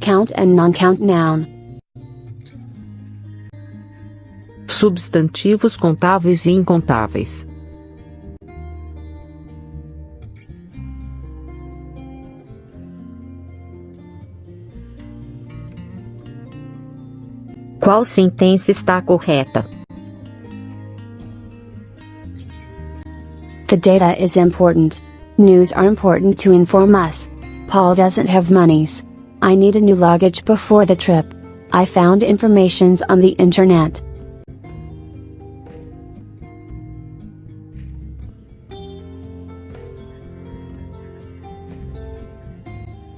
Count and non-count noun. Substantivos contáveis e incontáveis. Qual sentença está correta? The data is important. News are important to inform us. Paul doesn't have monies. I need a new luggage before the trip. I found informations on the internet.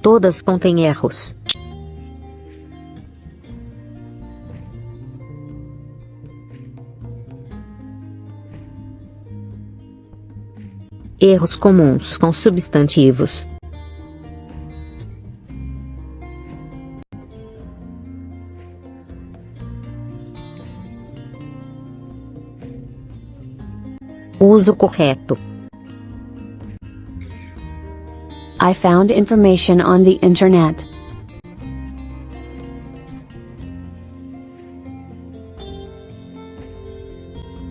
Todas contêm erros. Erros comuns com substantivos. Uso correto. I found information on the internet.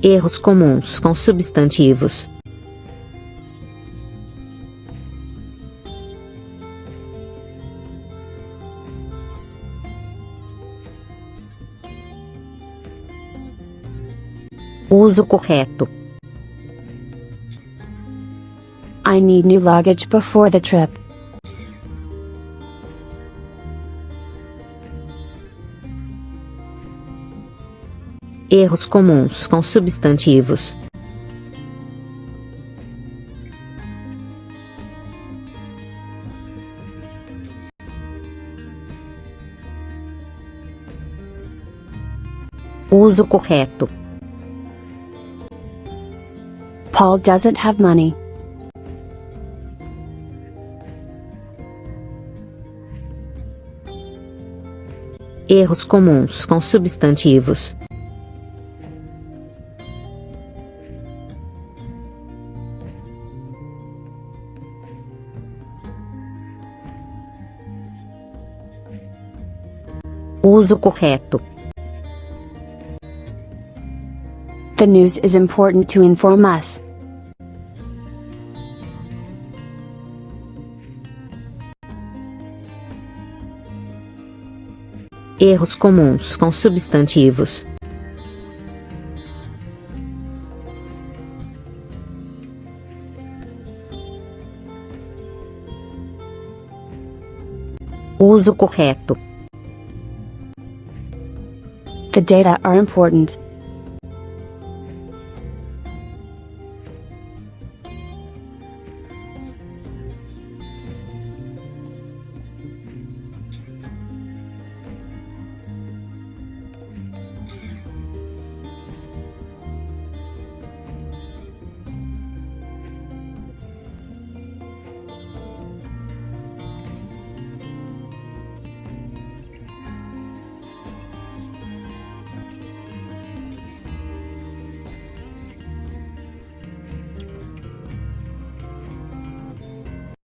Erros comuns com substantivos. Uso correto. I need new luggage before the trip. Erros comuns com substantivos. Uso correto. Paul doesn't have money. Erros comuns com substantivos. Uso correto. The news is important to inform us. Erros comuns com substantivos. Uso correto. The data are important.